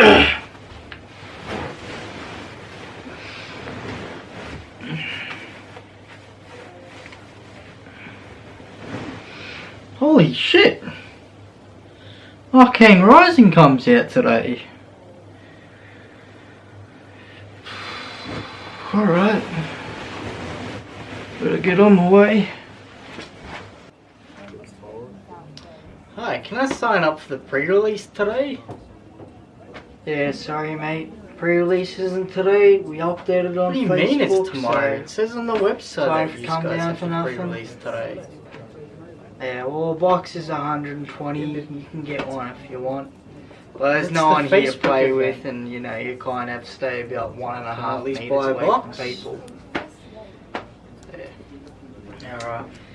Holy shit! Arcane Rising comes out today. Alright. Better get on my way. Hi, can I sign up for the pre-release today? Yeah, sorry mate. Pre-release isn't today. We updated on Facebook. What do you Facebook. mean it's tomorrow? so- It says on the website Sorry that you come guys down have for to nothing. pre-release today. Yeah, well, a box is 120. You can get one if you want. But there's It's no the one here to play event. with, and you know you kind of have to stay about one and a half and a Can I half at least meters away box? from people. Yeah. Alright.